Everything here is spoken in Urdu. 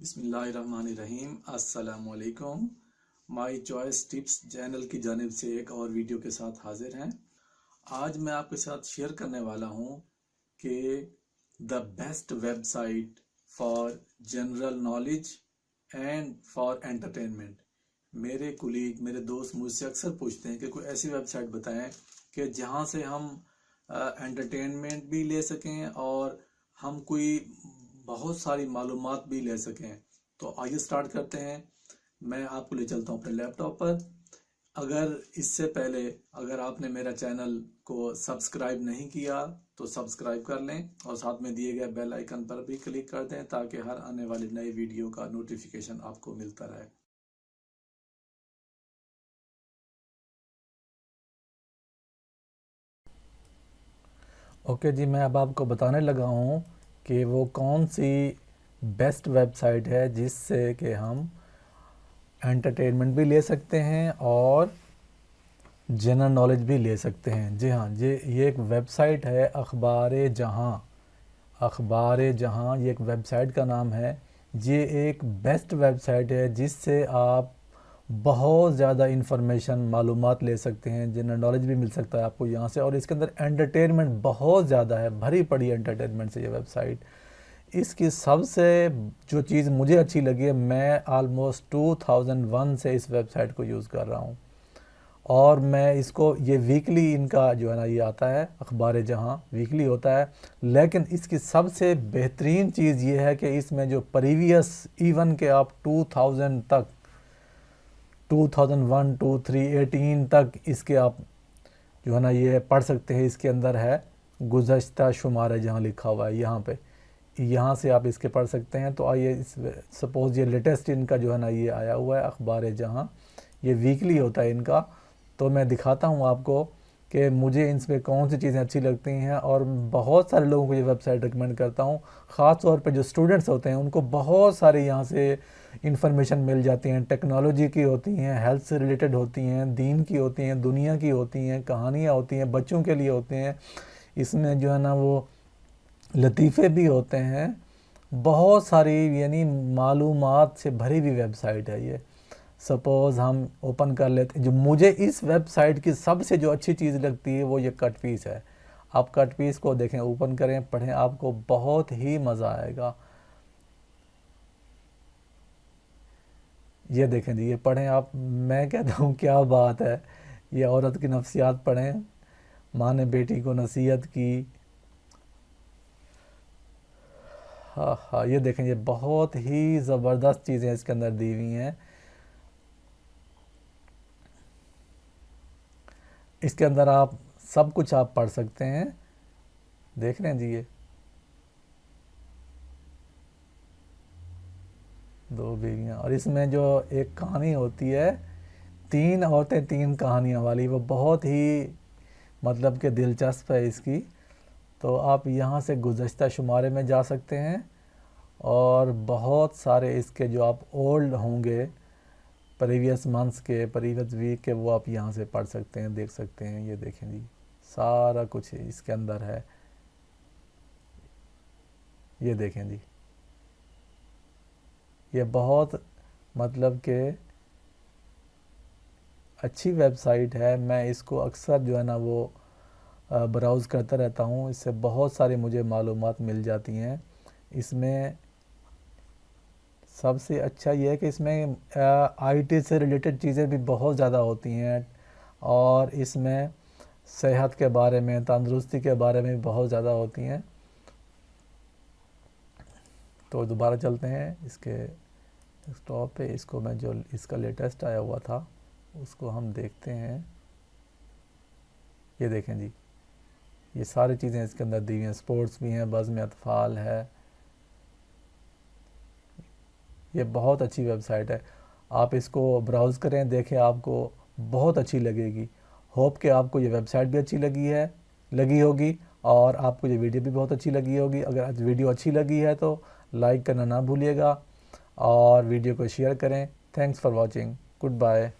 بسم اللہ الرحمن الرحیم۔ السلام علیکم۔ مائی چوائس ٹپس چینل کی جانب سے ایک اور ویڈیو کے ساتھ حاضر ہیں۔ آج میں آپ کے ساتھ شیئر کرنے والا ہوں کہ the best website for general knowledge and for entertainment میرے کلیگ میرے دوست مجھ سے اکثر پوچھتے ہیں کہ کوئی ایسی ویب سائٹ بتائیں کہ جہاں سے ہم انٹرٹینمنٹ بھی لے سکیں اور ہم کوئی بہت ساری معلومات بھی لے سکیں۔ تو آئیے سٹارٹ کرتے ہیں۔ میں آپ کو لے چلتا ہوں اپنے لیپ ٹاپ پر۔ اگر اس سے پہلے اگر آپ نے میرا چینل کو سبسکرائب نہیں کیا، تو سبسکرائب کر لیں اور ساتھ میں دیے گئے بیل آئیکن پر بھی کلک کر دیں تاکہ ہر آنے والی نئی ویڈیو کا نوٹیفیکیشن آپ کو ملتا رہے۔ اوکے جی میں اب آپ کو بتانے لگا ہوں کہ وہ کون سی بیسٹ ویب سائٹ ہے جس سے کہ ہم انٹرٹینمنٹ بھی لے سکتے ہیں اور جنرل نالج بھی لے سکتے ہیں۔ جی ہاں جی یہ ایک ویب سائٹ ہے اخبار جہاں۔ اخبار جہاں، یہ ایک ویب سائٹ کا نام ہے۔ یہ ایک بیسٹ ویب سائٹ ہے جس سے آپ بہت زیادہ انفارمیشن، معلومات لے سکتے ہیں جنرل نالج بھی مل سکتا ہے آپ کو یہاں سے۔ اور اس کے اندر انٹرٹینمنٹ بہت زیادہ ہے، بھری پڑی انٹرٹینمنٹ سے یہ ویب سائٹ اس کی سب سے جو چیز مجھے اچھی لگی ہے، میں آلموسٹ ٹو تھاؤزنڈ ون سے اس ویب سائٹ کو یوز کر رہا ہوں۔ اور میں اس کو، یہ ویکلی ان کا جو ہے نا، یہ آتا ہے، اخبار جہاں ویکلی ہوتا ہے۔ لیکن اس کی سب سے بہترین چیز یہ ہے کہ اس میں جو پریویس ایون کہ آپ ٹو تھاؤزنڈ تک two thousand one two three eighteen تک اس کے آپ جو ہے نا یہ پڑھ سکتے ہیں، اس کے اندر ہے گزشتہ شمار ہے جہاں لکھا ہوا ہے، یہاں پہ۔ یہاں سے آپ اس کے پڑھ سکتے ہیں۔ تو آئیے اس سپوز یہ لیٹسٹ ان کا جو ہے نا یہ آیا ہوا ہے، اخبار جہاں، یہ ویکلی ہوتا ہے ان کا۔ تو میں دکھاتا ہوں آپ کو۔ کہ مجھے ان سے کون سی چیزیں اچھی لگتی ہیں اور بہت سارے لوگوں کو یہ ویب سائٹ ریکمنڈ کرتا ہوں۔ خاص طور پہ جو اسٹوڈنٹس ہوتے ہیں، ان کو بہت سارے یہاں سے انفارمیشن مل جاتی ہیں۔ ٹیکنالوجی کی ہوتی ہیں ہیلتھ سے ریلیٹڈ ہوتی ہیں، دین کی ہوتی ہیں، دنیا کی ہوتی ہیں، کہانیاں ہوتی ہیں، بچوں کے لیے ہوتے ہیں۔ اس میں جو ہے نا وہ لطیفے بھی ہوتے ہیں۔ بہت ساری یعنی معلومات سے بھری ہوئی ویب سائٹ ہے یہ۔ سپوز ہم اوپن کر لیتے ہیں، جو مجھے اس ویب سائٹ کی سب سے جو اچھی چیز لگتی ہے وہ یہ کٹ پیس ہے۔ آپ کٹ پیس کو دیکھیں اوپن کریں، پڑھیں، آپ کو بہت ہی مزہ آئے گا۔ یہ دیکھیں جی یہ پڑھیں آپ۔ میں کہتا ہوں، کیا بات ہے؟ یہ عورت کی نفسیات پڑھیں۔ ماں نے بیٹی کو نصیحت کی۔ ہاں ہاں یہ دیکھیں، یہ بہت ہی زبردست چیزیں اس کے اندر دی ہوئی ہیں۔ اس کے اندر آپ سب کچھ آپ پڑھ سکتے ہیں۔ دیکھ رہے ہیں جی یہ۔ دو بیویاں۔ اور اس میں جو ایک کہانی ہوتی ہے، تین عورتیں تین کہانیاں والی، وہ بہت ہی مطلب کہ دلچسپ ہے اس کی۔ تو آپ یہاں سے گزشتہ شمارے میں جا سکتے ہیں اور بہت سارے اس کے جو آپ اولڈ ہوں گے پریویس منتھس کے پریویس ویک کے وہ آپ یہاں سے پڑھ سکتے ہیں، دیکھ سکتے ہیں، یہ دیکھیں جی۔ سارا کچھ اس کے اندر ہے۔ یہ دیکھیں جی۔ یہ بہت مطلب کہ اچھی ویب سائٹ ہے۔ میں اس کو اکثر جو ہے نا وہ براؤز کرتا رہتا ہوں۔ اس سے بہت ساری مجھے معلومات مل جاتی ہیں۔ اس میں سب سے اچھا یہ ہے کہ اس میں آئی ٹی سے ریلیٹڈ چیزیں بھی بہت زیادہ ہوتی ہیں اور اس میں صحت کے بارے میں، تندرستی کے بارے میں بہت زیادہ ہوتی ہیں۔ تو دوبارہ چلتے ہیں۔ اس کے اسٹاپ پہ اس کو میں جو اس کا لیٹسٹ آیا ہوا تھا، اس کو ہم دیکھتے ہیں۔ یہ دیکھیں جی یہ ساری چیزیں اس کے اندر دی ہوئی ہیں۔ سپورٹس بھی ہیں، بزم اطفال ہے۔ یہ بہت اچھی ویب سائٹ ہے۔ آپ اس کو براؤز کریں، دیکھیں آپ کو بہت اچھی لگے گی۔ ہوپ کہ آپ کو یہ ویب سائٹ بھی اچھی لگی ہے، لگی ہوگی اور آپ کو یہ ویڈیو بھی بہت اچھی لگی ہوگی۔ اگر ویڈیو اچھی لگی ہے تو لائک کرنا نہ بھولیے گا اور ویڈیو کو شیئر کریں۔ Thanks for watching goodbye